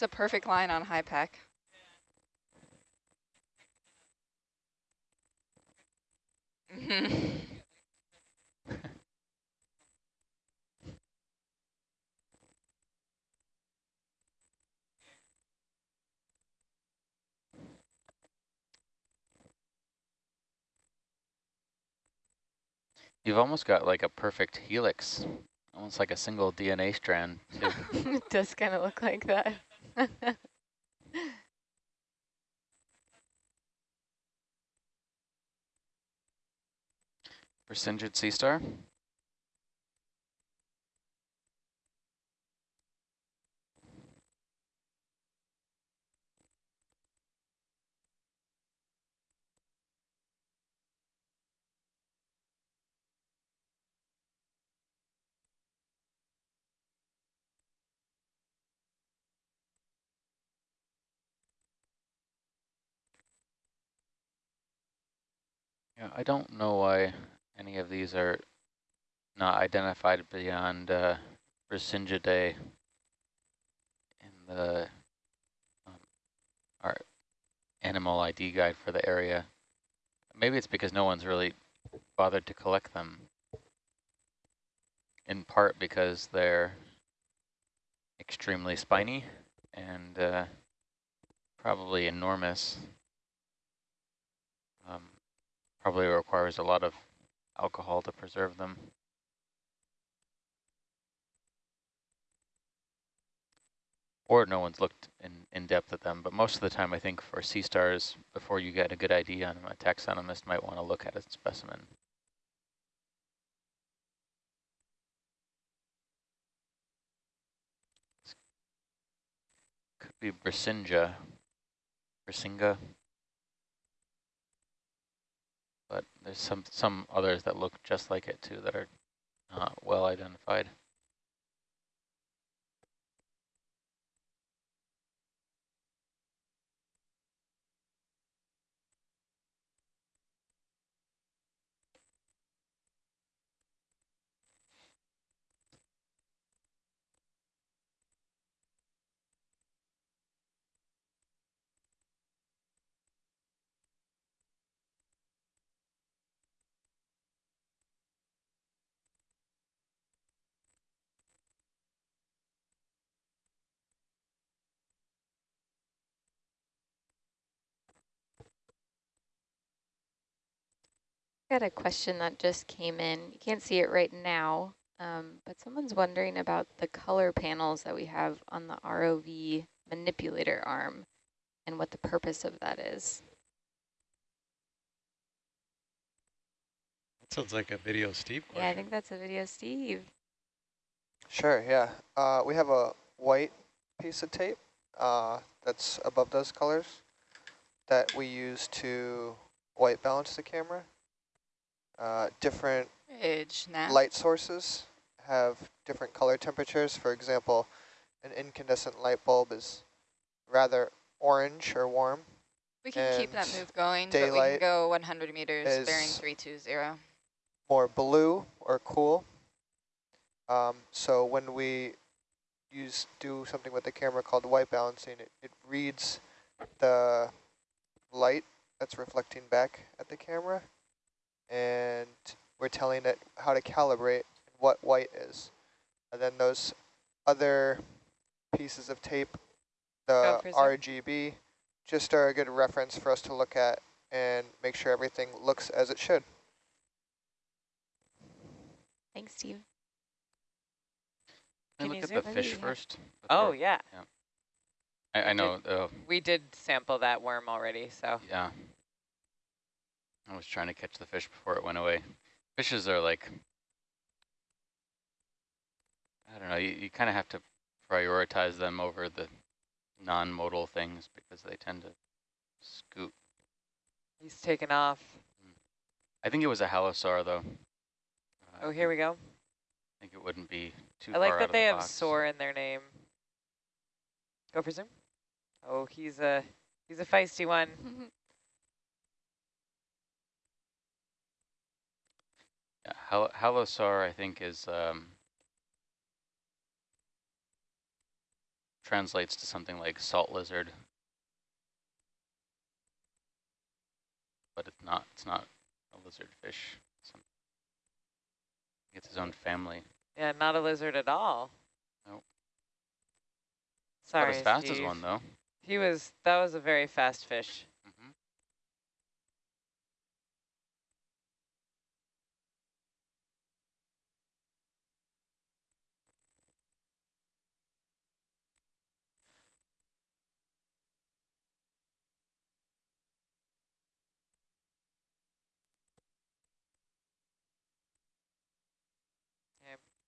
It's a perfect line on HYPACK. Mhm. You've almost got like a perfect helix, almost like a single DNA strand. it does kind of look like that. Brisingid sea star. I don't know why any of these are not identified beyond uh, in the um, our animal ID guide for the area. Maybe it's because no one's really bothered to collect them. In part because they're extremely spiny and uh, probably enormous. Probably requires a lot of alcohol to preserve them. Or no one's looked in, in depth at them, but most of the time I think for sea stars, before you get a good idea on them, a taxonomist might want to look at a specimen. Could be Brisinga. Brisinga. But there's some some others that look just like it too that are well identified. Got a question that just came in. You can't see it right now, um, but someone's wondering about the color panels that we have on the ROV manipulator arm and what the purpose of that is. That sounds like a video Steve question. Yeah, I think that's a video, Steve. Sure, yeah. Uh, we have a white piece of tape uh, that's above those colors that we use to white balance the camera. Uh, different light sources have different color temperatures. For example, an incandescent light bulb is rather orange or warm. We can keep that move going, but we can go 100 meters, bearing 320. more blue or cool. Um, so when we use do something with the camera called white balancing, it, it reads the light that's reflecting back at the camera, and we're telling it how to calibrate what white is. And then those other pieces of tape, the Go. RGB, just are a good reference for us to look at and make sure everything looks as it should. Thanks, Steve. Can Can I you look at the fish Yeah. first? Oh, before- yeah. I, I know, uh, We did sample that worm already, so. yeah. I was trying to catch the fish before it went away. Fishes are like, I don't know, you, you kind of have to prioritize them over the non-modal things because they tend to scoot. He's taken off. I think it was a halosaur though. Uh, Oh, here we go. I think it wouldn't be too I like far out that of they the have box. soar in their name. Go for zoom. Oh, he's a he's a feisty one. hal halosaur, I think, is um, translates to something like salt lizard. But it's not, it's not a lizard fish. It's his own family. Yeah, not a lizard at all. Nope. Sorry, Not as fast as one though. He was, that was a very fast fish.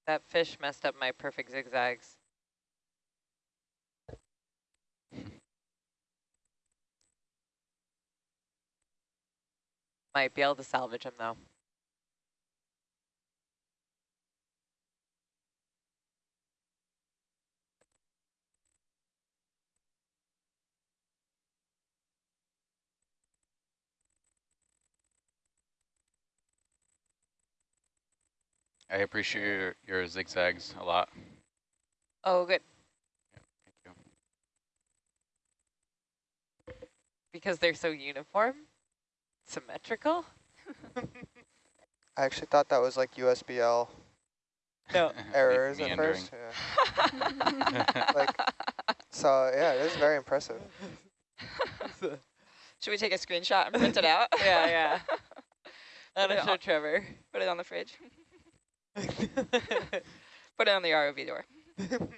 That fish messed up my perfect zigzags. Might be able to salvage him though. I appreciate your, your zigzags a lot. Oh, good. Thank you. Because they're so uniform, symmetrical. I actually thought that was like USBL No. Me- errors at first. Yeah. Like, so yeah, it is very impressive. Should we take a screenshot and print it out? yeah, yeah. Put That'll it show Trevor. Put it on the fridge. Put it on the ROV door.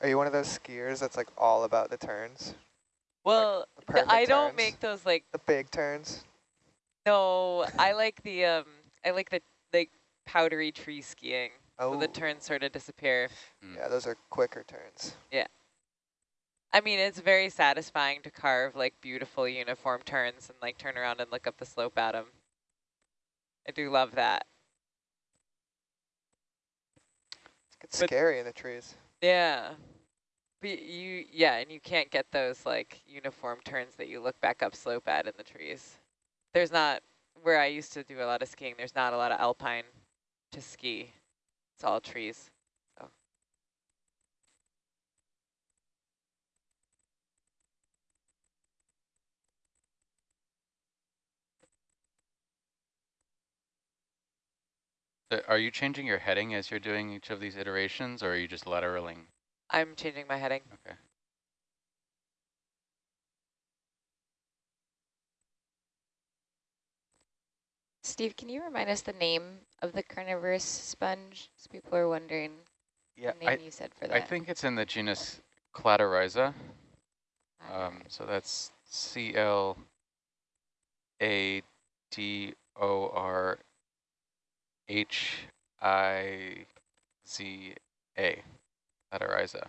Are you one of those skiers that's like all about the turns? well, The th- perfect I don't make those like the big turns. no. I like the um. I like the like powdery tree skiing. Oh, So the turns sort of disappear. Mm. yeah, those are quicker turns. Yeah. I mean, it's very satisfying to carve like beautiful uniform turns and like turn around and look up the slope at them. I do love that. It's But- scary in the trees. Yeah. But you, yeah, and you can't get those like uniform turns that you look back up slope at in the trees. There's not, where I used to do a lot of skiing, there's not a lot of alpine to ski. It's all trees. So. So Are you changing your heading as you're doing each of these iterations, or are you just lateraling? I'm changing my heading. Okay. Steve, can you remind us the name of the carnivorous sponge? So people are wondering Yeah, the name I, you said for I think it's in the genus Cladorhiza. Um, so that's C L A D O R H I Z A. Cladorhiza.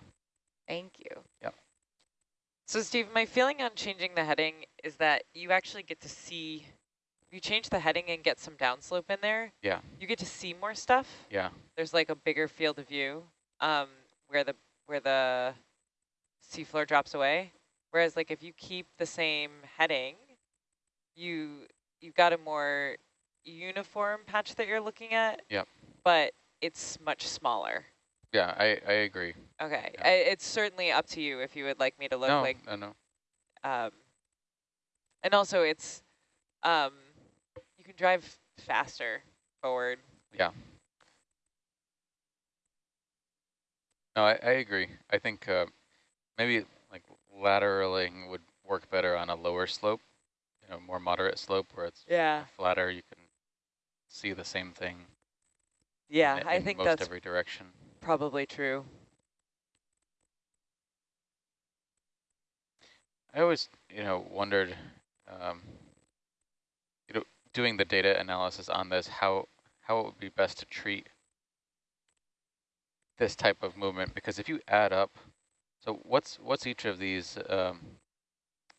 Thank you. Yep. So Steve, my feeling on changing the heading is that you actually get to see, if you change the heading and get some downslope in there, Yeah. you get to see more stuff. Yeah. There's like a bigger field of view um, where the where the seafloor drops away. Whereas like if you keep the same heading, you you've got a more uniform patch that you're looking at. Yep. But it's much smaller. Yeah, I, I agree. Okay, Yeah. I, it's certainly up to you if you would like me to look no, like no, no. um, and also it's um, you can drive faster forward. Yeah. No, I, I agree. I think uh, maybe like lateraling would work better on a lower slope, you know, more moderate slope where it's Yeah, flatter. You can see the same thing. yeah, in, I in think most that's every direction. probably true. I always, you know, wondered, um, you know, doing the data analysis on this, how how it would be best to treat this type of movement, because if you add up, so what's what's each of these, um,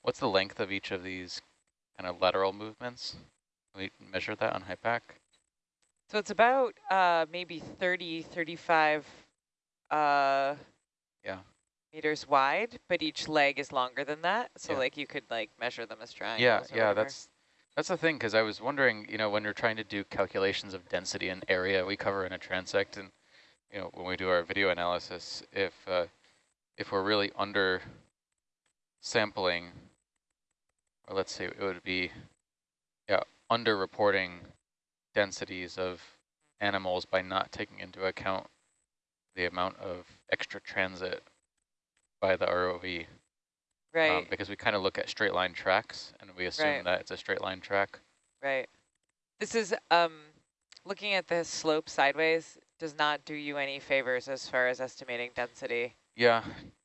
what's the length of each of these kind of lateral movements? Can we measure that on HYPACK? So it's about uh, maybe 30, 35 uh, Yeah. meters wide, but each leg is longer than that. So Yeah. like you could like measure them as triangles. Yeah, yeah, whatever. that's that's the thing because I was wondering, you know, when you're trying to do calculations of density and area, we cover in a transect, and you know, when we do our video analysis, if uh, if we're really under sampling, or let's say it would be, yeah, under reporting densities of animals by not taking into account the amount of extra transit by the ROV. Right, Um, because we kind of look at straight line tracks and we assume Right. that it's a straight line track. right. This is, um, looking at the slope sideways does not do you any favors as far as estimating density. Yeah,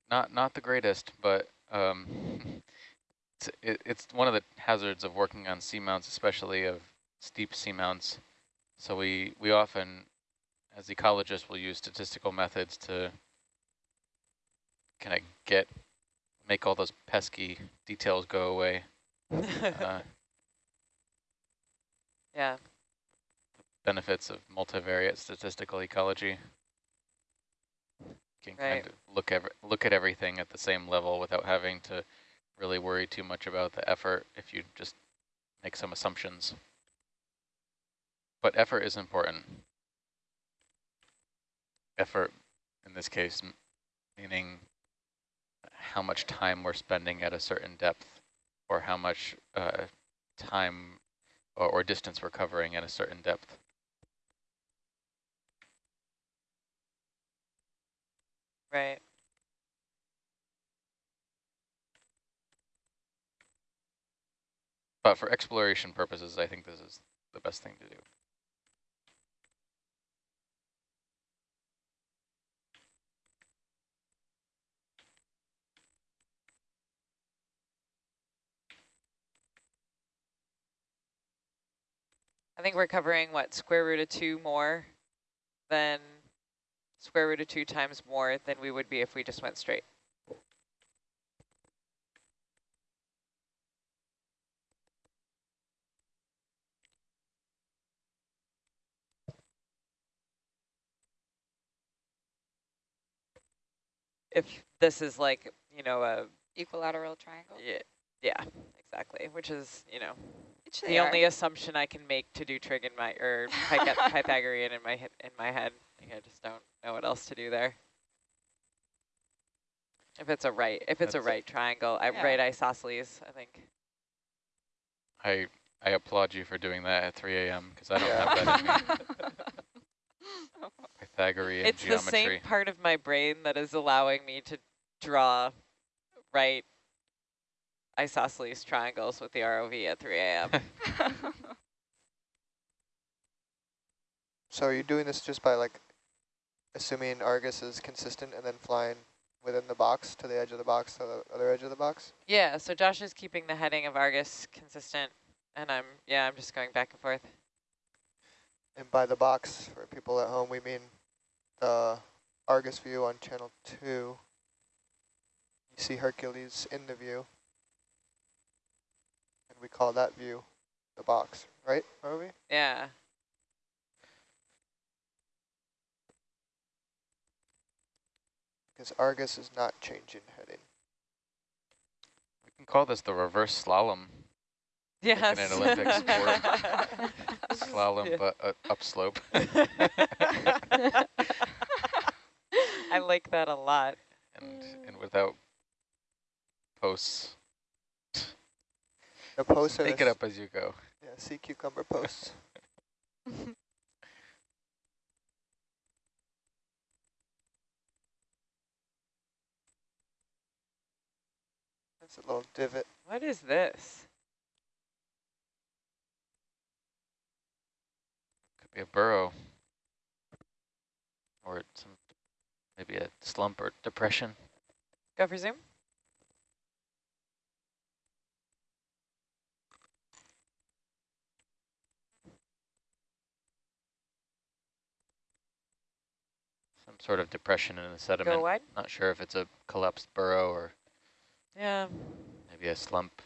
not not the greatest, but um, it's it, it's one of the hazards of working on seamounts, especially of steep seamounts. So we we often, as ecologists, will use statistical methods to kind of get make all those pesky details go away. Uh, yeah, benefits of multivariate statistical ecology. You can Right. kind of look ever look at everything at the same level without having to really worry too much about the effort if you just make some assumptions. But effort is important. Effort, in this case, meaning how much time we're spending at a certain depth or how much uh, time or, or distance we're covering at a certain depth. right. But for exploration purposes, I think this is the best thing to do. I think we're covering, what, square root of two more than square root of two times more than we would be if we just went straight. If this is like, you know, a, Equilateral triangle. yeah, yeah, exactly, which is, you know, Which the they are. only assumption I can make to do trig in my or Pythagorean in my in my head. I, think I just don't know what else to do there. If it's a right, if it's a That's- right triangle, I, Yeah. right isosceles, I think. I I applaud you for doing that at 3 a.m. because I don't Yeah. have that in me. Pythagorean it's the same part of my brain that is allowing me to draw right isosceles triangles with the ROV at 3 a.m. So are you doing this just by like assuming Argus is consistent and then flying within the box to the edge of the box to the other edge of the box? yeah, so Josh is keeping the heading of Argus consistent, and I'm yeah, I'm just going back and forth. And by the box, for people at home, we mean the Argus view on channel 2. You see Hercules in the view. And we call that view the box, right, Rovi? Yeah. Because Argus is not changing heading. we can call this the reverse slalom. Yes. an Olympic sport. Slalom, Yeah. but uh, upslope. I like that a lot. and and without posts. The posts are Make it up as you go. Yeah, sea cucumber posts. That's a little divot. What is this? Could be a burrow. Or some maybe a slump or depression. Go for zoom. Sort of depression in the sediment. Not sure if it's a collapsed burrow or Yeah. maybe a slump.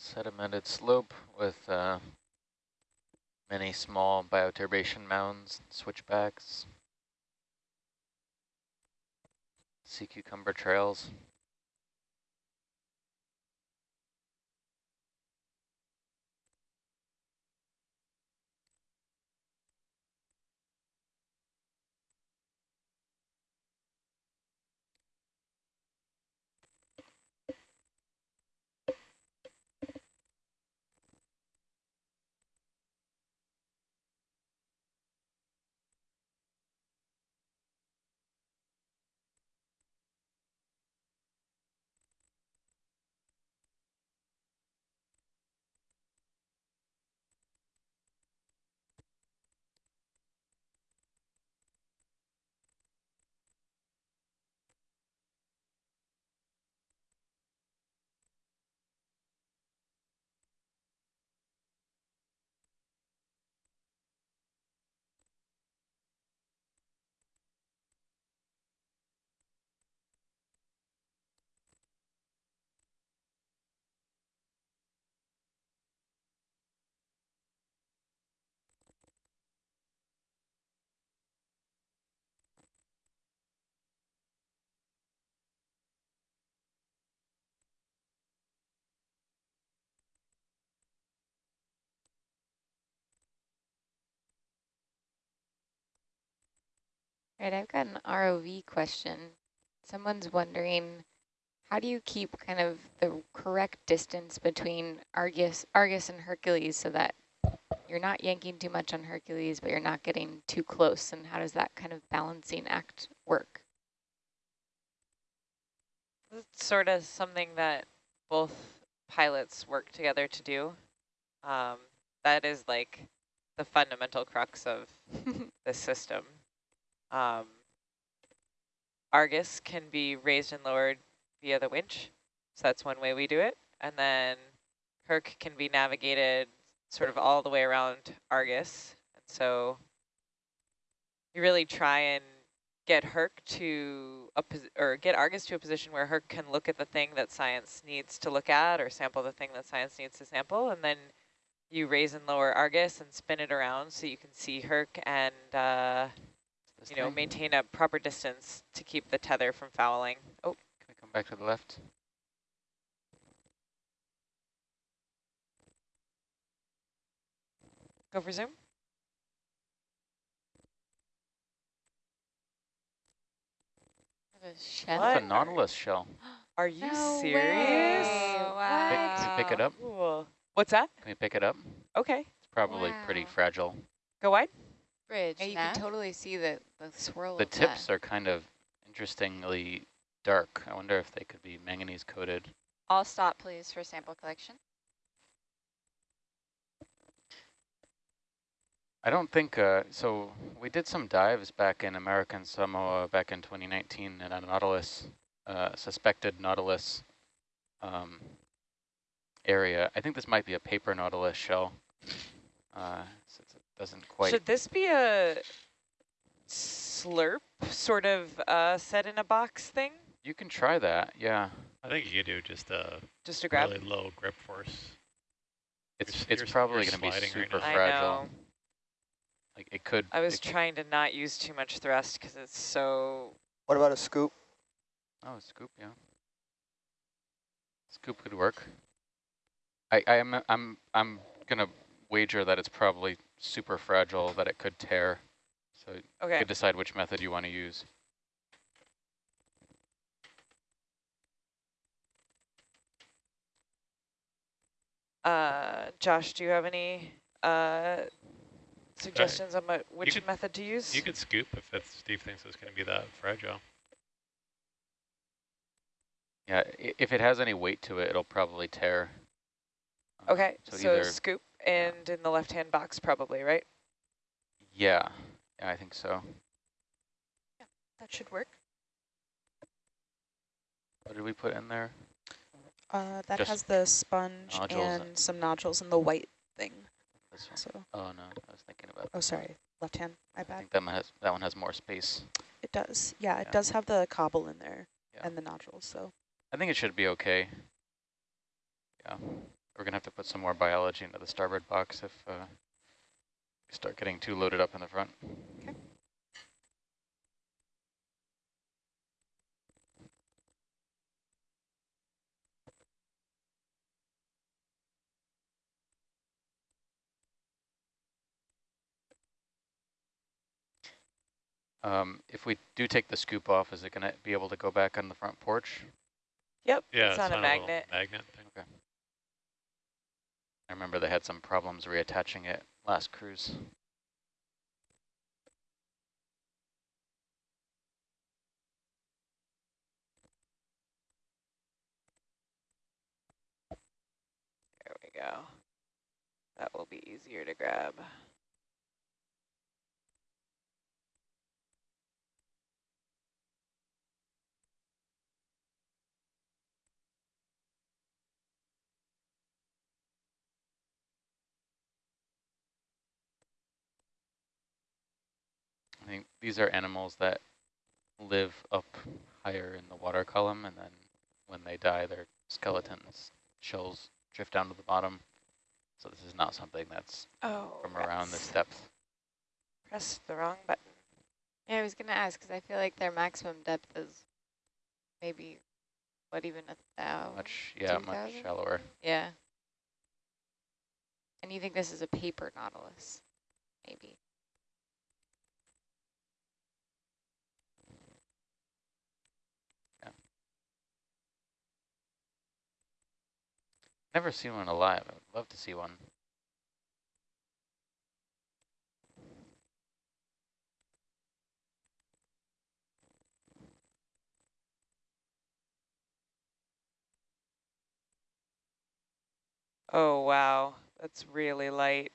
Sedimented slope with uh, many small bioturbation mounds, switchbacks, sea cucumber trails. Right, I've got an ROV question. Someone's wondering, how do you keep kind of the correct distance between Argus, Argus and Hercules so that you're not yanking too much on Hercules, but you're not getting too close? And how does that kind of balancing act work? It's sort of something that both pilots work together to do. Um, that is like the fundamental crux of the system. Um, Argus can be raised and lowered via the winch. So that's one way we do it. And then Herc can be navigated sort of all the way around Argus. And so you really try and get Herc to a or get Argus to a position where Herc can look at the thing that science needs to look at or sample the thing that science needs to sample. And then you raise and lower Argus and spin it around so you can see Herc and uh, you know, maintain a proper distance to keep the tether from fouling. Oh, Can we come back to the left? go for zoom. The shell? What? It's a nautilus shell. Are you No serious? way. Pick- can we pick it up? Cool. What's that? Can we pick it up? Okay, It's probably pretty fragile. go wide. Bridge, Yeah, you Nav? can totally see the, the swirl The of tips that. are kind of interestingly dark. I wonder if they could be manganese coated. All stop, please, for sample collection. I don't think, uh, so we did some dives back in American Samoa back in 2019 in a Nautilus, uh, suspected Nautilus um, area. I think this might be a paper Nautilus shell, uh, since it doesn't quite. Should this be a slurp sort of uh, set in a box thing? You can try that, yeah. I think you could do just a Just a grab? really low grip force. It's s- it's you're probably going to be sliding right super. I fragile. know. Like it could. I was it could- trying to not use too much thrust because it's so... What about a scoop? Oh, a scoop, yeah. Scoop could work. I I am I'm I'm gonna wager that it's probably super fragile that it could tear. So you could decide which method you want to use. uh, Josh, do you have any uh, suggestions on what, which could- method to use? You could scoop if that's, Steve thinks it's going to be that fragile. Yeah, if it has any weight to it, it'll probably tear. Um, Okay, so, either scoop and in the left-hand box probably, right? yeah, yeah, I think so. That should work. What did we put in there? Uh, that Just has the sponge nodules and some nodules and the white thing. This one. So, Oh no, I was thinking about. oh, sorry, left hand, my I bad. think that one has that one has more space. It does, yeah, it Yeah. does have the cobble in there Yeah. and the nodules, so. I think it should be okay. Yeah, we're gonna have to put some more biology into the starboard box if uh, we start getting too loaded up in the front. Um, if we do take the scoop off, is it gonna be able to go back on the front porch? Yep, Yeah, it's on a little magnet. Magnet thing. I remember they had some problems reattaching it last cruise. There we go. That will be easier to grab. Think these are animals that live up higher in the water column, and then when they die, their skeletons, shells drift down to the bottom. So this is not something that's Oh, from around this depth. Press the wrong button. Yeah, I was gonna ask because I feel like their maximum depth is maybe what even a thousand. Much, yeah, much 2,000? shallower. Yeah. And you think this is a paper nautilus, maybe? Never seen one alive. I would love to see one. Oh, wow. That's really light.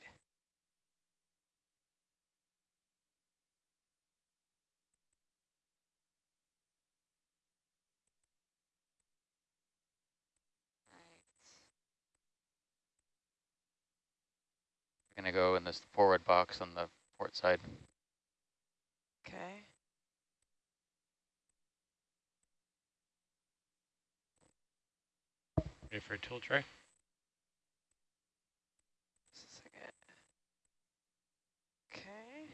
We're gonna go in this forward box on the port side. Okay. Ready for a tool tray? Just a second. Okay.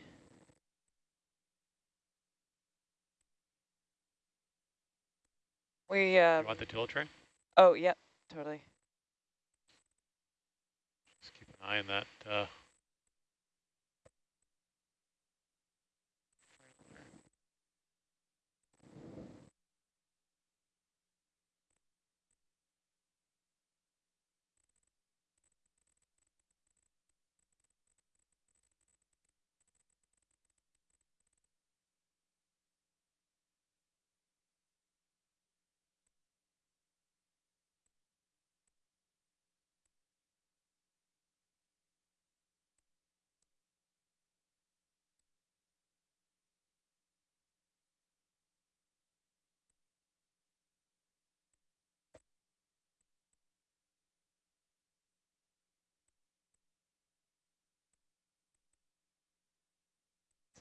We, um, you want the tool tray? oh, yep, totally. Eye on that. Uh,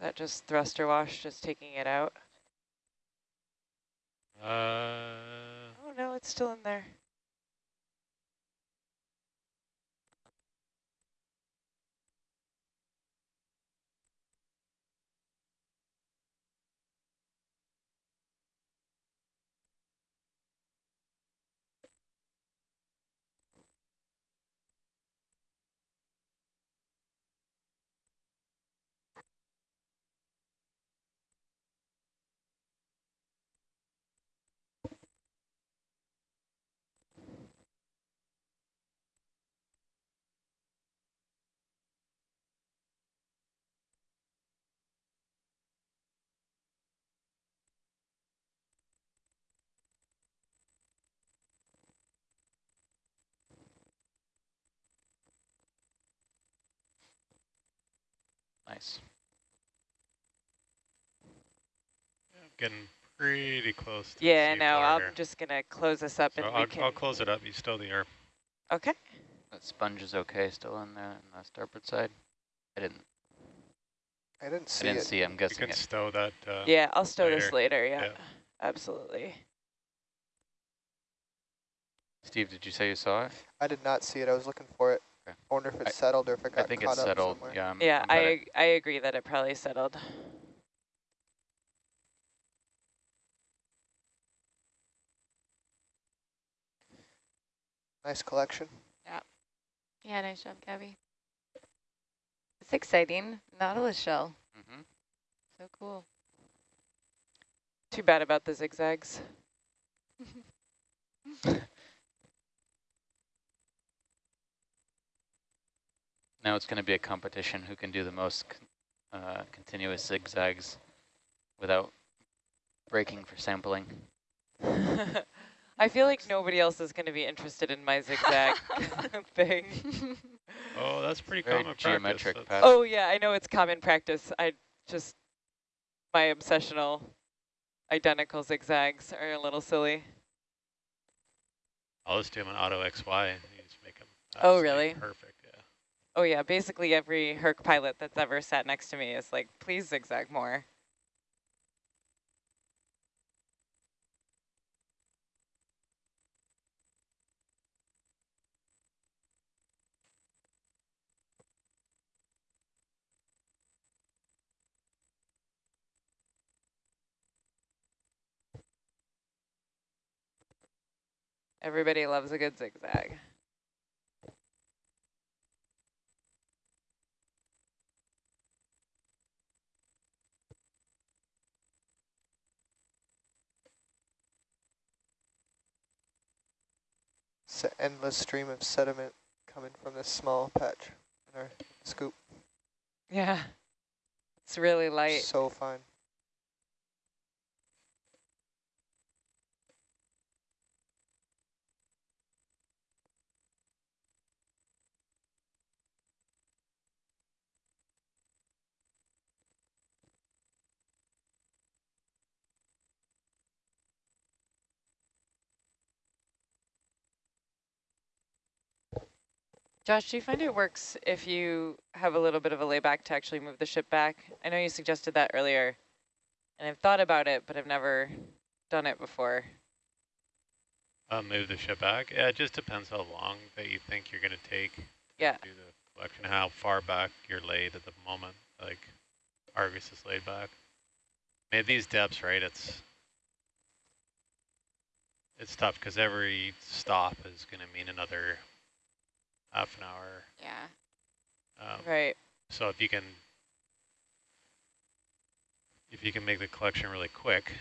that just thruster wash, just taking it out? uh, Oh, no, it's still in there. Nice. i'm getting pretty close. To Yeah, the no, I'm here. just going to close this up So and I'll, we can... I'll close it up. You still the air. Okay. That sponge is okay still in there on the starboard side. I didn't. I didn't I see didn't it. see. I'm You guessing can it. stow that. Uh, Yeah, I'll stow this later. later. Yeah, Yeah. absolutely. Steve, did you say you saw it? I did not see it. I was looking for it. Okay. I wonder if it I- settled or if it I got think caught it's up settled. somewhere. Yeah. I'm, Yeah, I'm I betting- ag- I agree that it probably settled. Nice collection. Yeah, Yeah, nice job, Gabby. It's exciting. Nautilus shell. Mm -hmm. So cool. Too bad about the zigzags. Now it's going to be a competition who can do the most con- uh, continuous zigzags without breaking for sampling. I feel like nobody else is going to be interested in my zigzag thing. Oh, that's pretty Very common geometric practice. pattern. That's- Oh yeah, I know it's common practice. I just, my obsessional identical zigzags are a little silly. I'll just do them in auto XY and you just make them. Oh, really? Perfect, yeah. Oh yeah, basically every Herc pilot that's ever sat next to me is like, please zigzag more. Everybody loves a good zigzag. It's an endless stream of sediment coming from this small patch in our scoop. Yeah, it's really light. So fine. Josh, do you find it works if you have a little bit of a layback to actually move the ship back? I know you suggested that earlier, and I've thought about it, but I've never done it before. Uh, move the ship back. Yeah, it just depends how long that you think you're going to take to Yeah. do the collection, how far back you're laid at the moment. Like Argus is laid back. I mean, at these depths, right, it's it's tough because every stop is going to mean another half an hour. Yeah. Um, Right. So if you can, if you can make the collection really quick,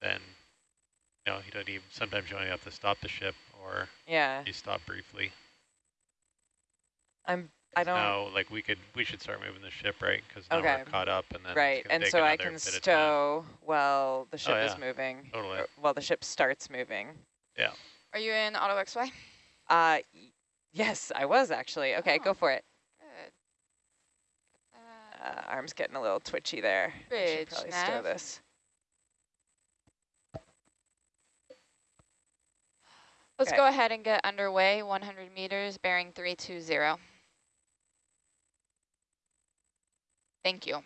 then you know you don't even. Sometimes you only have to stop the ship, or Yeah. you stop briefly. I'm. I don't. Now, like we could, we should start moving the ship, right? Because now Okay. we're caught up, and then Right, gonna and take so I can bit of time. stow while the ship is yeah. moving. Totally. While the ship starts moving. Yeah. Are you in auto XY? Uh, yes, I was actually. Okay, Oh. go for it. Good. Uh, Uh, arm's getting a little twitchy there. Bridge probably stow this. let's Okay. go ahead and get underway. 100 meters, bearing 320. Thank you.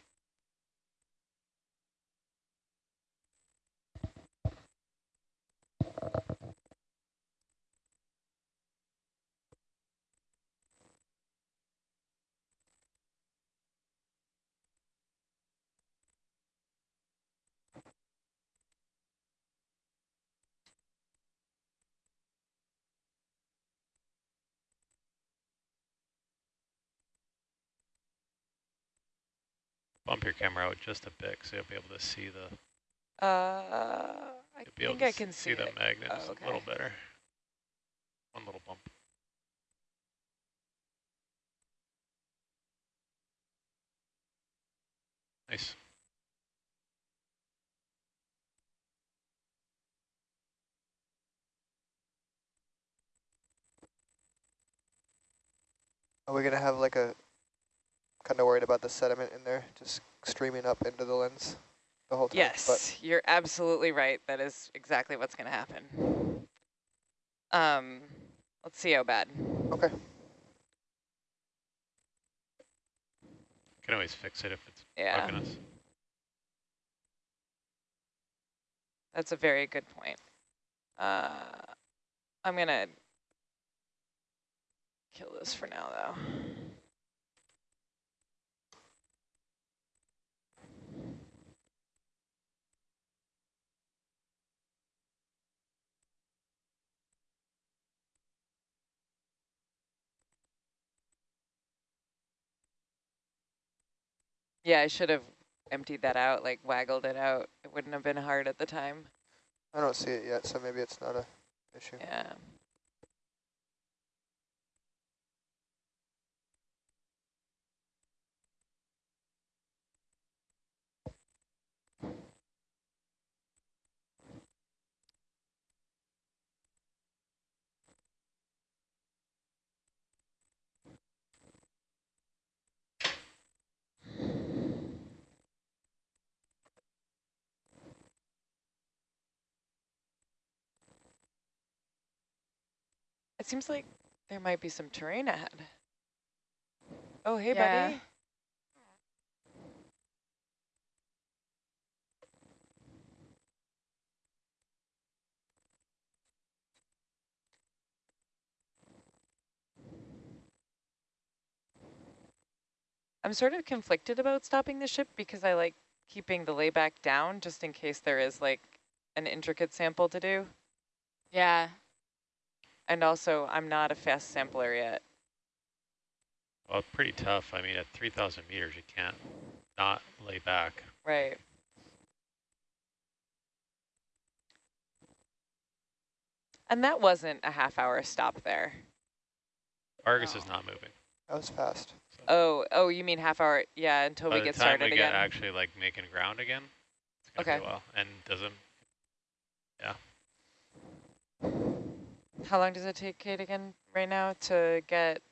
Bump your camera out just a bit, so you'll be able to see the. Uh, I You'll be able think to I s- can see, see, the it. magnets Oh, a little better. One little bump. Nice. Are we gonna have like a? Kind of worried about the sediment in there, just streaming up into the lens the whole time. Yes, you're absolutely right. That is exactly what's going to happen. Um, let's see how bad. But okay. Can always fix it if it's Yeah, bugging us. that's a very good point. Uh, I'm gonna kill this for now though. Yeah, I should have emptied that out, like waggled it out. It wouldn't have been hard at the time. I don't see it yet, so maybe it's not a issue. Yeah. It seems like there might be some terrain ahead. Oh, hey, Yeah. buddy. I'm sort of conflicted about stopping the ship because I like keeping the layback down just in case there is like an intricate sample to do. Yeah. And also, I'm not a fast sampler yet. Well, pretty tough. I mean, at 3,000 meters, you can't not lay back. Right. And that wasn't a half hour stop there. Argus is not moving. That was fast. So Oh, oh, you mean half hour? Yeah, until by we the get time started we get again. actually like making ground again, it's gonna Okay. be a. And doesn't How long does it take, Kate, again, right now to get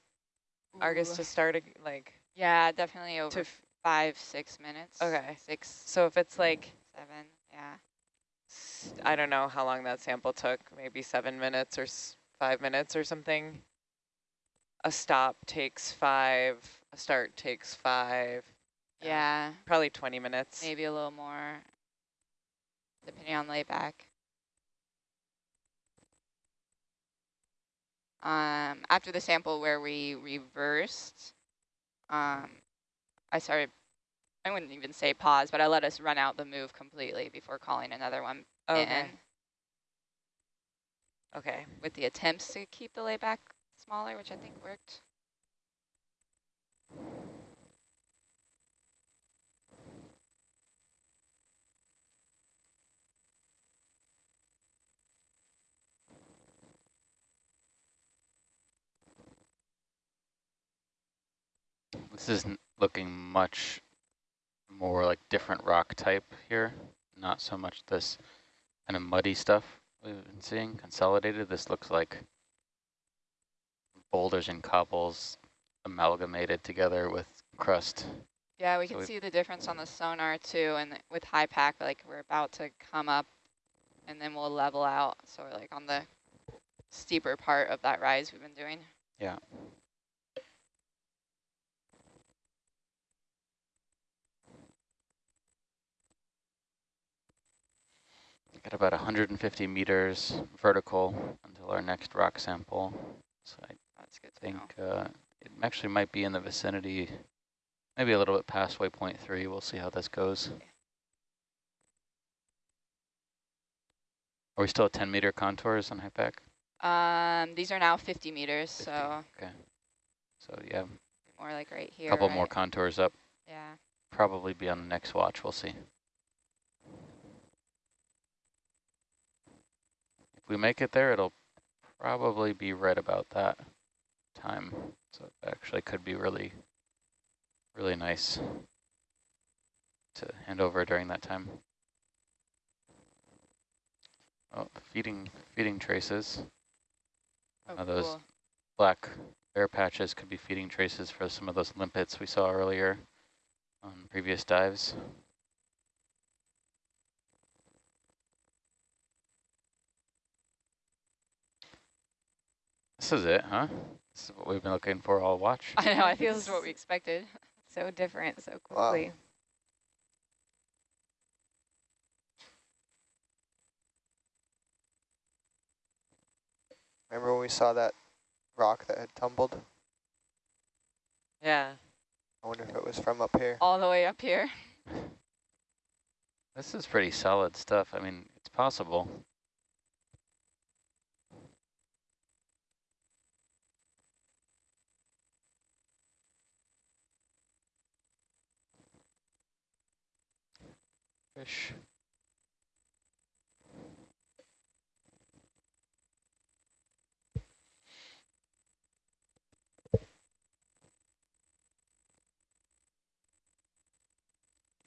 Argus Ooh. to start, like, Yeah, definitely over five, six minutes. Okay. Six, so if it's like, seven, yeah. I don't know how long that sample took, maybe seven minutes or s five minutes or something. A stop takes five, a start takes five, Yeah, probably 20 minutes. maybe a little more, depending on layback. Um, after the sample where we reversed, um, I started, I wouldn't even say pause, but I let us run out the move completely before calling another one Okay, in okay. with the attempts to keep the layback smaller, which I think worked. This is n- looking much more like different rock type here, not so much this kind of muddy stuff we've been seeing consolidated. This looks like boulders and cobbles amalgamated together with crust. Yeah, we So can see the difference on the sonar too, and with HYPACK, like we're about to come up and then we'll level out. So we're like on the steeper part of that rise we've been doing. Yeah. Got about 150 meters vertical until our next rock sample. So I think uh, it actually might be in the vicinity, maybe a little bit past waypoint three. We'll see how this goes. Are we still at 10 meter contours on HYPACK? Um, these are now 50 meters, so Okay. So yeah, more like right here. a here. couple more contours up. Yeah. Probably be on the next watch. We'll see. If we make it there, it'll probably be right about that time. So it actually could be really, really nice to hand over during that time. Oh, feeding, feeding traces. Oh, Are those cool. black bare patches could be feeding traces for some of those limpets we saw earlier on previous dives. This is it, huh? This is what we've been looking for all watch. I know, I think this is what we expected. So different so Wow. quickly. Remember when we saw that rock that had tumbled? Yeah. I wonder if it was from up here. All the way up here. This is pretty solid stuff. I mean, it's possible. Fish.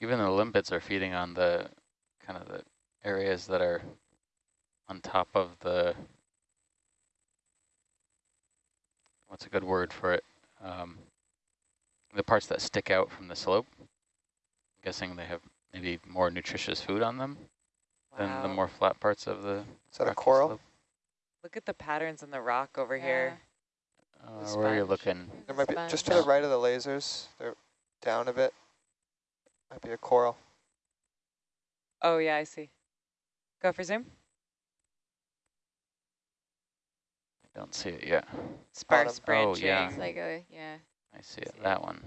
Even the limpets are feeding on the kind of the areas that are on top of the, what's a good word for it? Um, the parts that stick out from the slope. I'm guessing they have maybe more nutritious food on them than the more flat parts of the Is that a coral? slope. Look at the patterns in the rock over here. Uh, where are you looking? There might be just to the right of the lasers. They're down a bit. Might be a coral. Oh, yeah, I see. Go for zoom. I don't see it yet. Sparse Bottom. branching. Oh, yeah. It's like a, yeah, I see it, See it. that one.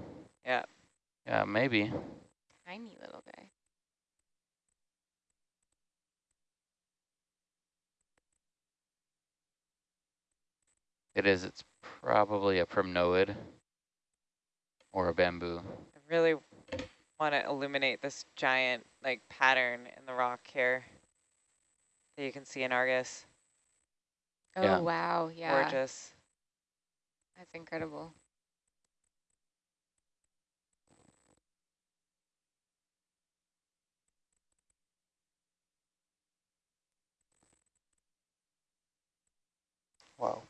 Yeah. Yeah, maybe. Tiny little guy. It is, it's probably a primnoid or a bamboo. I really want to illuminate this giant like pattern in the rock here that you can see in Argus. Oh, Yeah. wow, yeah. Gorgeous. That's incredible. Wow.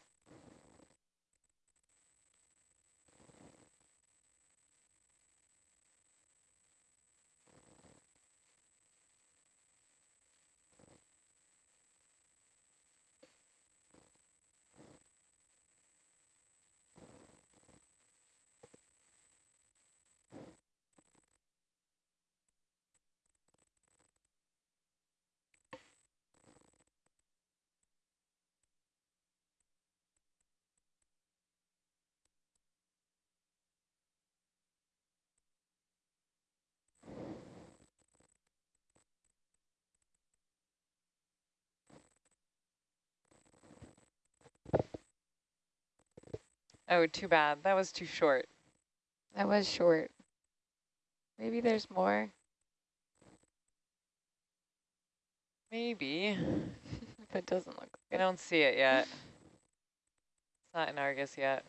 Oh, too bad. That was too short. That was short. Maybe there's more. Maybe. If it doesn't look I don't see it yet. It's not in Argus yet.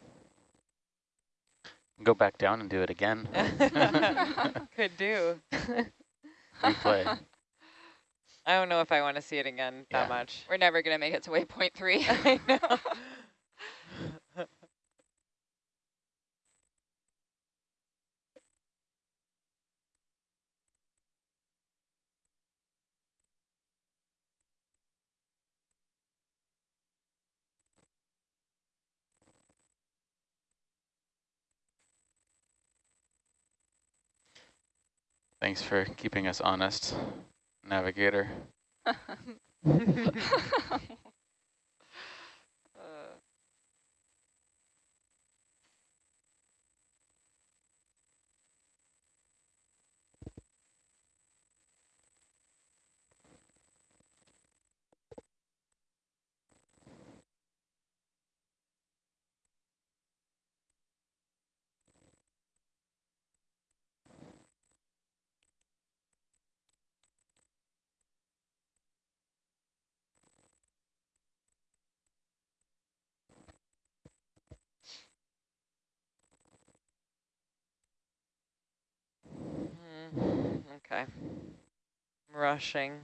Go back down and do it again. Could do. Replay. I don't know if I want to see it again that much. We're never going to make it to waypoint three. I know. Thanks for keeping us honest, navigator. okay. I'm rushing.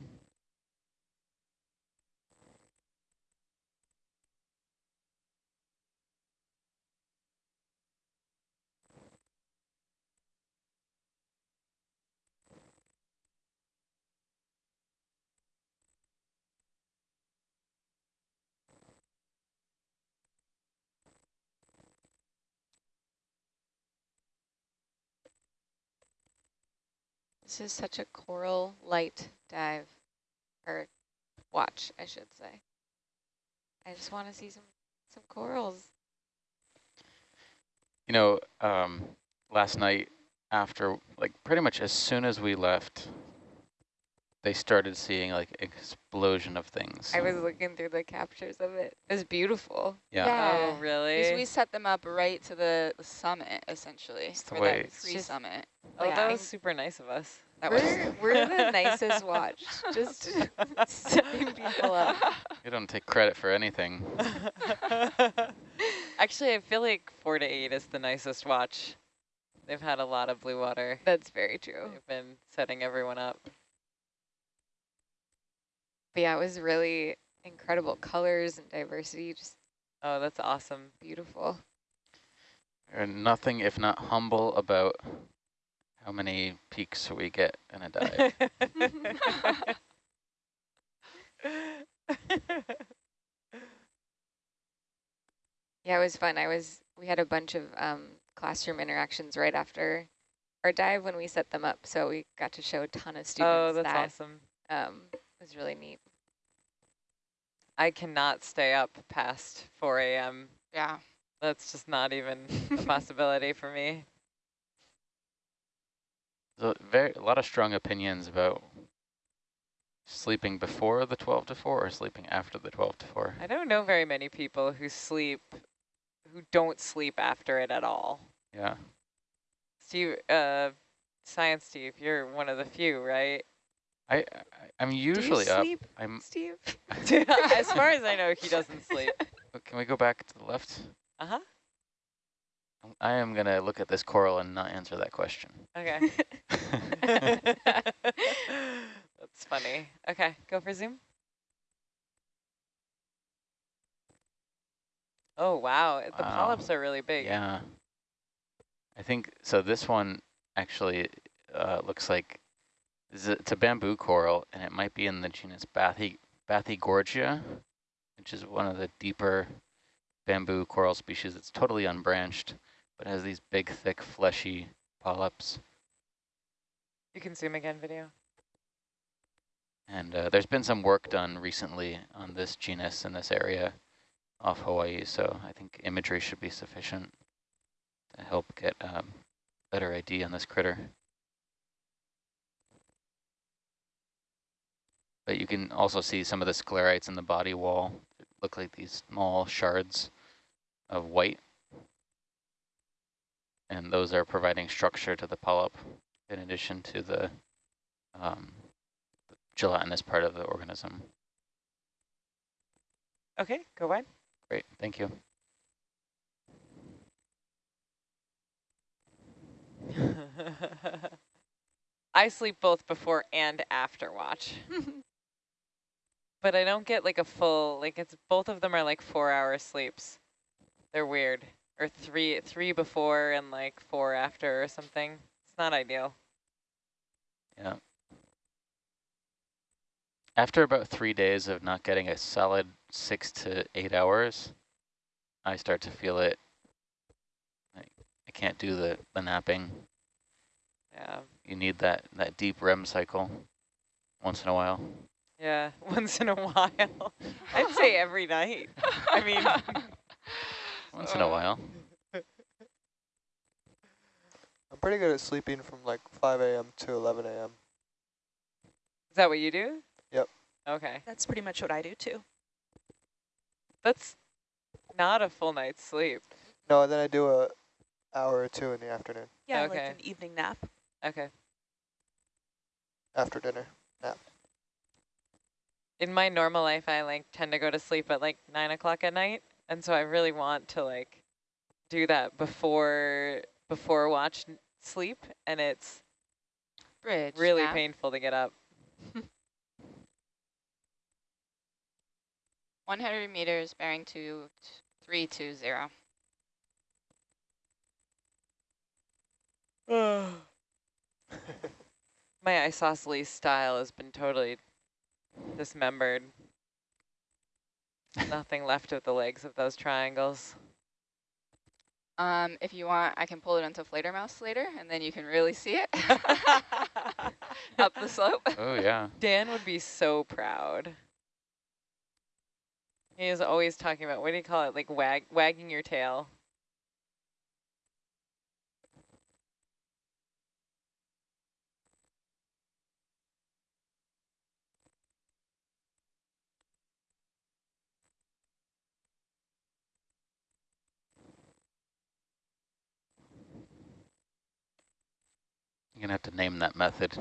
This is such a coral light dive, or watch, I should say. I just want to see some Some corals. You know, um, last night after, like pretty much as soon as we left, they started seeing like explosion of things. I was looking through the captures of it. It was beautiful. yeah. Oh, yeah. Oh, really? Because we set them up right to the summit, essendly, the way- that Free summit. oh, yeah. that was super nice of us. That was We're, we're the nicest watch. Just setting people up. We don't take credit for anything. Actually, I feel like four to eight is the nicest watch. They've had a lot of blue water. That's very true. They've been setting everyone up. But yeah, it was really incredible colors and diversity. Just Oh, that's awesome. beautiful. And nothing if not humble about how many peaks we get in a dive. Yeah, it was fun. I was, we had a bunch of um, classroom interactions right after our dive when we set them up. So we got to show a ton of students oh, that's that. awesome. Um, it was really neat. I cannot stay up past 4 a.m. yeah. That's just not even a possibility for me. There's a, very, a lot of strong opinions about sleeping before the 12 to 4 or sleeping after the 12 to 4. I don't know very many people who sleep, who don't sleep after it at all. Yeah. Steve, uh, Science Steve, you're one of the few, right? I, I I'm usually Do you up. I'm. Steve? as far as I know, he doesn't sleep. Can we go back to the left? Uh-huh. I am gonna look at this coral and not answer that question. Okay. That's funny. Okay, go for zoom. Oh, wow. The Wow. polyps are really big. Yeah. I think, so this one actually uh, looks like, is it- it's a bamboo coral, and it might be in the genus Bathy, Bathygorgia, which is one of the deeper bamboo coral species. It's totally unbranched, but has these big, thick, fleshy polyps. You can zoom again, video. And uh, there's been some work done recently on this genus in this area off Hawaii, so I think imagery should be sufficient to help get um, better ID on this critter. But you can also see some of the sclerites in the body wall. It look like these small shards of white. And those are providing structure to the polyp in addition to the um, gelatinous part of the organism. Okay, go wide. Great, thank you. I sleep both before and after watch. but I don't get like a full, like it's, both of them are like four hour sleeps. They're weird. Or three, three before and like four after or something. It's not ideal. Yeah. After about three days of not getting a solid six to eight hours, I start to feel it. I, I can't do the, the napping. Yeah. You need that, that deep REM cycle once in a while. Yeah, once in a while. I'd say every night. I mean, Once in a while. I'm pretty good at sleeping from like 5 a.m. to 11 a.m. is that what you do? Yep. Okay. That's pretty much what I do too. That's not a full night's sleep. No, and then I do a hour or two in the afternoon Yeah, Okay. like an evening nap. Okay. after dinner. In my normal life, I like tend to go to sleep at like nine o'clock at night. And so I really want to like do that before, before watch sleep. And it's Bridge. really painful to get up. 100 meters bearing to 320. My isosceles style has been totally dismembered. Nothing left of the legs of those triangles. Um, if you want, I can pull it onto Fledermaus later, and then you can really see it up the slope. Oh, yeah. Dan would be so proud. He is always talking about, what do you call it? Like wag, wagging your tail. You're gonna have to name that method.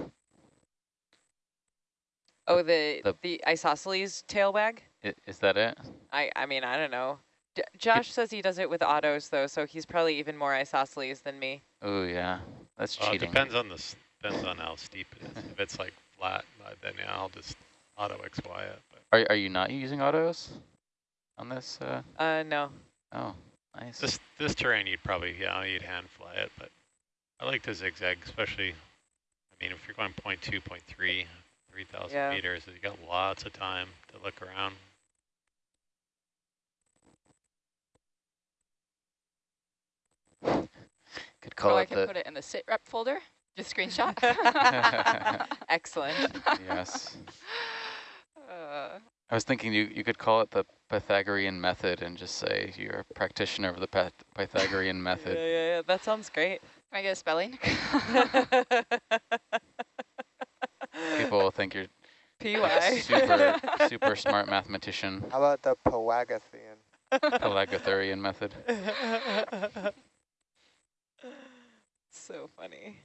Oh, the, The- the isosceles tail wag? I, is that it? I, I mean, I don't know. J Josh says he does it with autos though, so he's probably even more isosceles than me. Oh yeah, that's Well, it cheating. depends on the depends on how steep it is. If it's like flat, then yeah, I'll just auto XY it. But Are are you not using autos on this? Uh, Uh, no. oh, nice. this this terrain, you'd probably yeah, you'd hand fly it. But I like to zigzag, especially. I mean, if you're going 0.2, 0.3, 3,000 Yeah. meters, you got lots of time to look around. Could call oh, I can the put it in the sit rep folder. Just screenshot. Excellent. yes. Uh, I was thinking you you could call it the Pythagorean method and just say you're a practitioner of the Pyth Pythagorean method. Yeah, yeah, yeah. That sounds great. Can I get a spelling? People will think you're a PY. super super smart mathematician. How about the Pythagorean? Pythagorean method. so funny.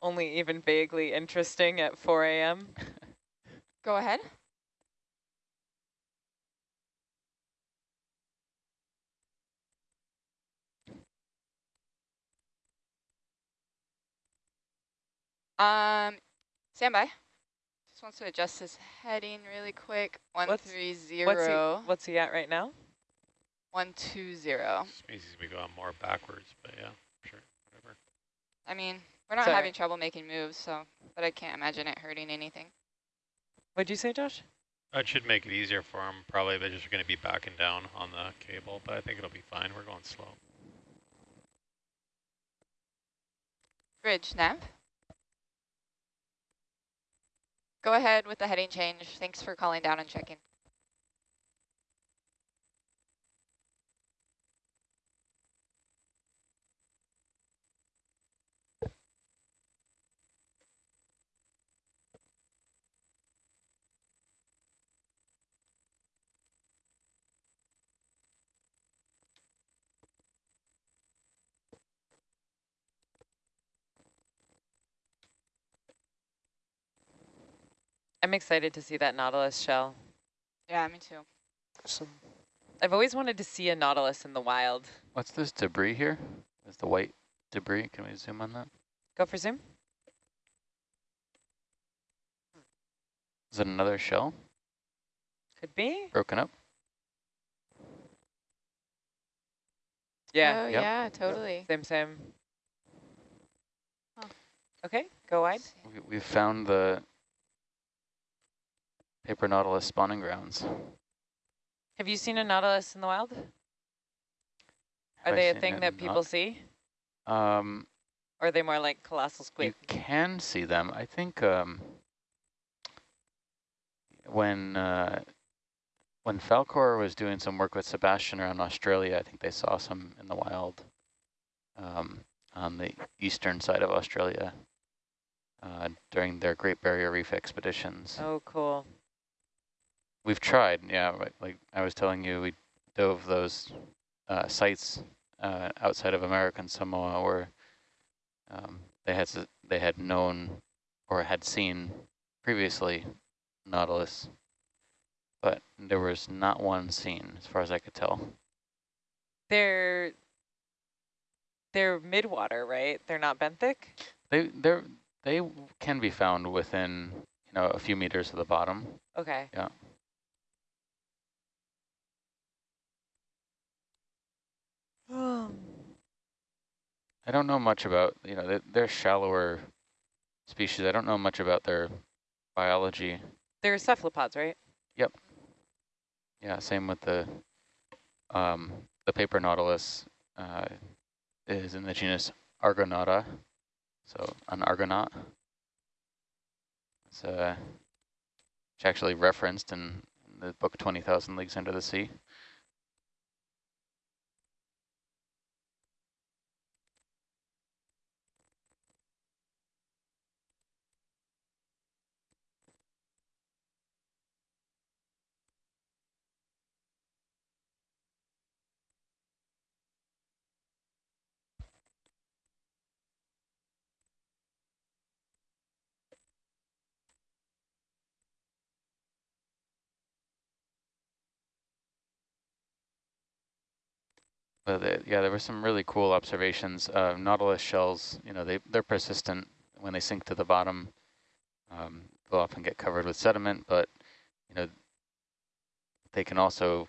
Only even vaguely interesting at 4 a.m. Go ahead. Um, standby. Just wants to adjust his heading really quick. One What's- three What's he, what's he at right now? one two zero. This means he's gonna be going more backwards. But yeah, sure, whatever. I mean, we're not Sorry. having trouble making moves, so but I can't imagine it hurting anything. What'd you say, Josh? That should make it easier for him. Probably they're just going to be backing down on the cable, but I think it'll be fine. We're going slow. Bridge nav. Go ahead with the heading change. Thanks for calling down and checking. I'm excited to see that Nautilus shell. Yeah, me too. Some I've always wanted to see a Nautilus in the wild. What's this debris here? Is the white debris? Can we zoom on that? Go for zoom. Is it another shell Could be. broken up? Yeah. Oh, Yep. yeah, totally. Same, same. Huh. Okay, go wide. We, we've found the paper nautilus spawning grounds. Have you seen a Nautilus in the wild? Are I they a thing that people not- see? Um, Or are they more like colossal squid? you can see them. I think um, when uh, when Falcor was doing some work with Sebastian around Australia, I think they saw some in the wild um, on the eastern side of Australia uh, during their Great Barrier Reef expeditions. Oh, cool. We've tried, yeah. Like, like I was telling you, we dove those uh, sites uh, outside of American Samoa where um, they had they had known or had seen previously Nautilus, but there was not one seen as far as I could tell. They're they're midwater, right? They're not benthic? They they they can be found within you know a few meters of the bottom. Okay. Yeah. I don't know much about you know they, they're shallower species. I don't know much about their biology. They're cephalopods, right? Yep. Yeah, same with the um, the paper nautilus uh, is in the genus Argonauta, so an argonaut. It's uh, which actually referenced in the book 20,000 Leagues Under the Sea. Uh, yeah, there were some really cool observations. Uh, Nautilus shells, you know, they, they're persistent when they sink to the bottom. Um, they'll often get covered with sediment, but, you know, they can also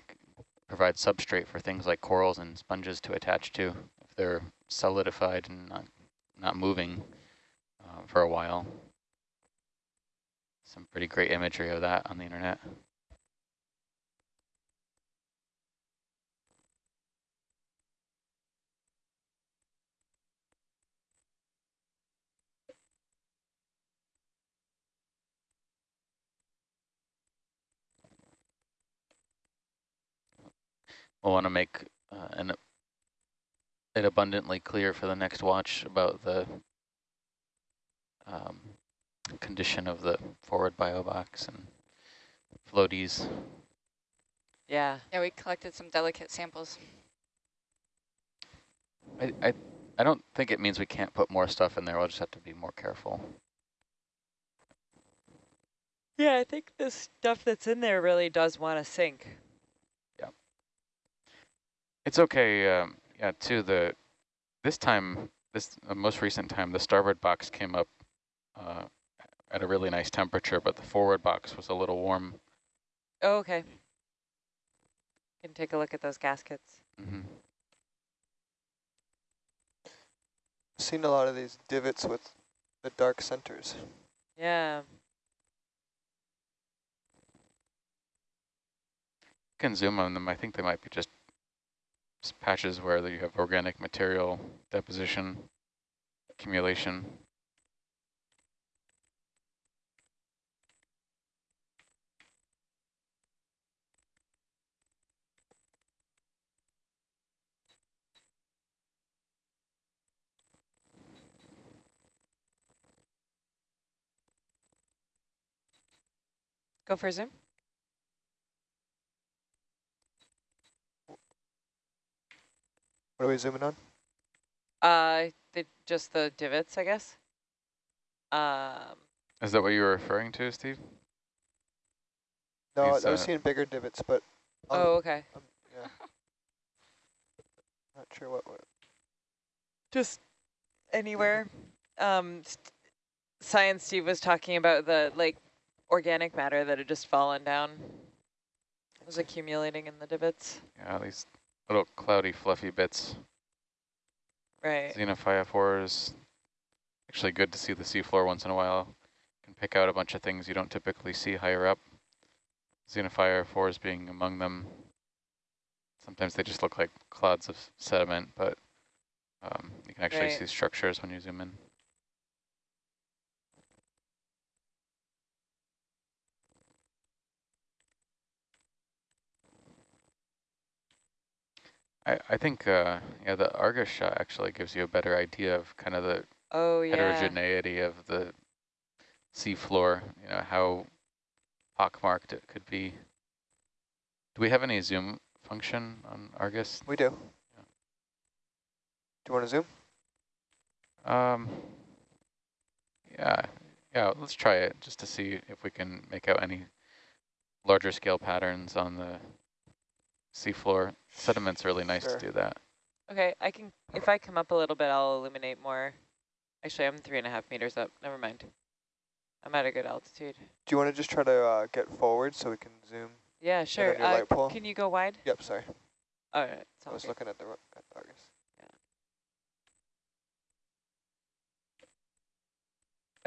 provide substrate for things like corals and sponges to attach to if they're solidified and not, not moving uh, for a while. Some pretty great imagery of that on the internet. We'll want to make uh, an, it abundantly clear for the next watch about the um, condition of the forward bio box and floaties. Yeah. Yeah, we collected some delicate samples. I, I, I don't think it means we can't put more stuff in there. We'll just have to be more careful. Yeah, I think the stuff that's in there really does want to sink. It's okay. Um, yeah, too. The this time, this uh, most recent time, the starboard box came up uh, at a really nice temperature, but the forward box was a little warm. Oh, okay. Can take a look at those gaskets. Mm -hmm. Seen a lot of these divots with the dark centers. Yeah. You can zoom on them. I think they might be just patches where you have organic material deposition, accumulation. Go for a zoom. What are we zooming on? Uh, the, just the divots, I guess. Um, Is that what you were referring to, Steve? No, These, I was uh, seeing bigger divots, but um, oh, okay. um, yeah. Not sure what. what Just anywhere. Um, Science Steve was talking about the like organic matter that had just fallen down. It was accumulating in the divots. Yeah, these little cloudy, fluffy bits. Right. Xenophyophores. Actually good to see the seafloor once in a while. Can pick out a bunch of things you don't typically see higher up. Xenophyophores being among them. Sometimes they just look like clouds of sediment, but um, you can actually Right. see structures when you zoom in. I, I think uh, yeah, the Argus shot actually gives you a better idea of kind of the Oh yeah. heterogeneity of the seafloor, you know, how pockmarked it could be. Do we have any zoom function on Argus? we do. Do you want to zoom? Um, yeah, yeah, let's try it just to see if we can make out any larger scale patterns on the seafloor. Sediment's really nice Sure. to do that. Okay, I can. If I come up a little bit, I'll illuminate more. Actually, I'm three and a half meters up. Never mind. I'm at a good altitude. Do you want to just try to uh, get forward so we can zoom? Yeah, sure. Uh, light pole? can you go wide? Yep, sorry. All right. it's I was good. looking at the, ro- at the Argus. Yeah.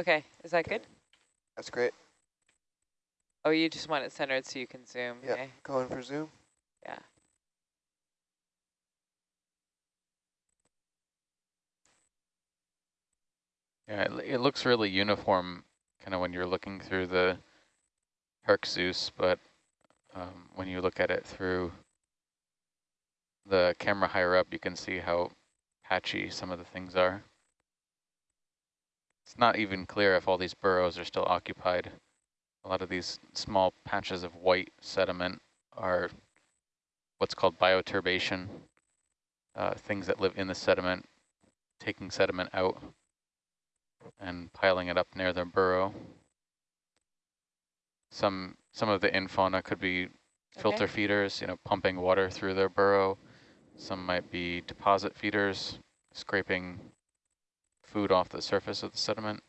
Okay, is that good? That's great. Oh, you just want it centered so you can zoom. Yeah, Okay. going for zoom. Yeah. Yeah, it, it looks really uniform kind of when you're looking through the Zeus, but um, when you look at it through the camera higher up, you can see how patchy some of the things are. It's not even clear if all these burrows are still occupied. A lot of these small patches of white sediment are what's called bioturbation, uh, things that live in the sediment, taking sediment out and piling it up near their burrow. Some some of the infauna could be filter Okay. feeders, you know, pumping water through their burrow. Some might be deposit feeders, scraping food off the surface of the sediment.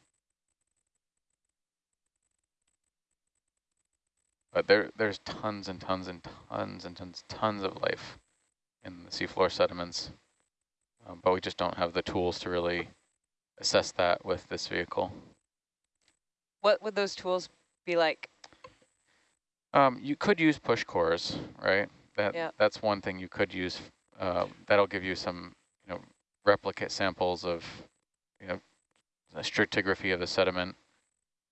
But there there's tons and tons and tons and tons tons of life in the seafloor sediments. Um, but we just don't have the tools to really assess that with this vehicle. What would those tools be like? Um, you could use push cores, right? That Yeah. that's one thing you could use. Uh, that'll give you some, you know, replicate samples of, you know, stratigraphy of the sediment.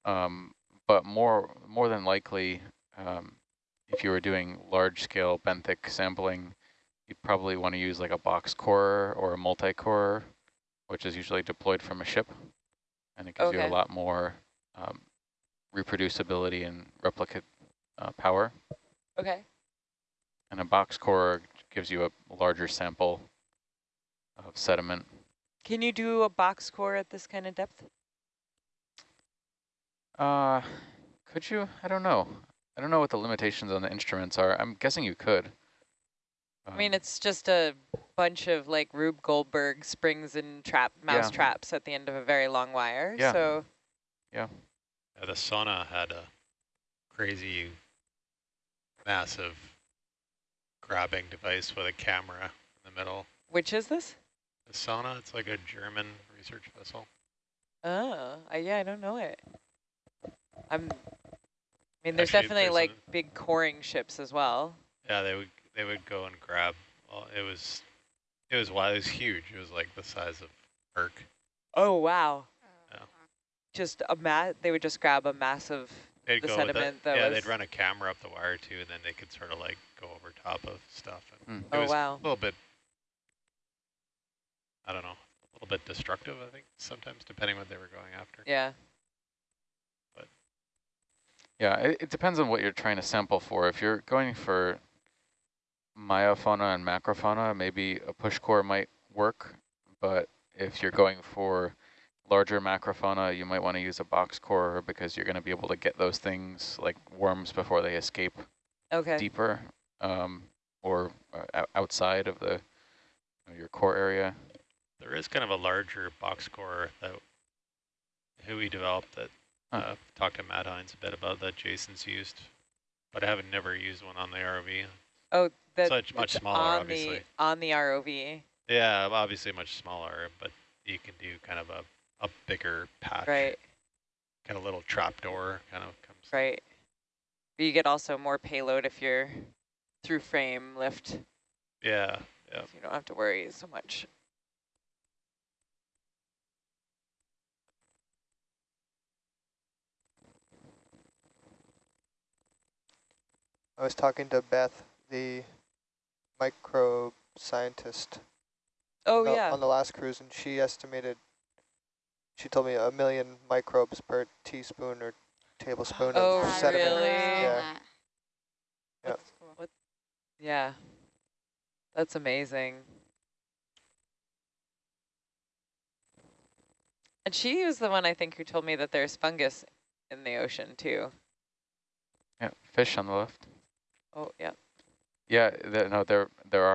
Um, but more more than likely, um, if you were doing large scale benthic sampling, you'd probably want to use like a box core or a multi-core, which is usually deployed from a ship, and it gives you a lot more um, reproducibility and replicate uh, power. Okay. And a box core gives you a larger sample of sediment. Can you do a box core at this kind of depth? Uh, could you? I don't know. I don't know what the limitations on the instruments are. I'm guessing you could. I mean, Um, it's just a bunch of like Rube Goldberg springs and trap mouse Yeah. traps at the end of a very long wire. Yeah. So Yeah, the Sonne had a crazy, massive grabbing device with a camera in the middle. which is this? The Sonne, it's like a German research vessel. Oh, I, yeah, I don't know it. I'm. I mean, there's Actually, definitely there's like a- big coring ships as well. Yeah, they would they would go and grab. Well, it was it was wild. It was huge. It was like the size of Herc. Oh wow! Yeah. Just a mat. They would just grab a massive. They'd The go with sediment it. that yeah, was- they'd run a camera up the wire too, and then they could sort of like go over top of stuff. And hmm. it Oh, was wow. a little bit. I don't know, a little bit destructive. I think sometimes, depending what they were going after. Yeah. Yeah, it, it depends on what you're trying to sample for. If you're going for meiofauna and macrofauna, maybe a push core might work. But if you're going for larger macrofauna, you might want to use a box core because you're going to be able to get those things like worms before they escape Okay. deeper um, or uh, outside of the you know, your core area. There is kind of a larger box core that WHOI developed that Uh, talked to Matt Heintz a bit about that Jason's used, but I haven't never used one on the ROV. Oh, that Such much smaller, on obviously. the on the ROV. Yeah, obviously much smaller, but you can do kind of a, a bigger patch. Right. Kind of little trap door kind of comes. Right. But you get also more payload if you're through frame lift. Yeah, yeah. So you don't have to worry so much. I was talking to Beth, the microbe scientist Oh on the- yeah. on the last cruise, and she estimated, she told me a million microbes per teaspoon or tablespoon Oh, of sediment. really? Yeah. That's cool. Yeah. That's amazing. And she was the one I think who told me that there's fungus in the ocean too. Yeah, fish on the left. Oh yeah. Yeah, no, there there are.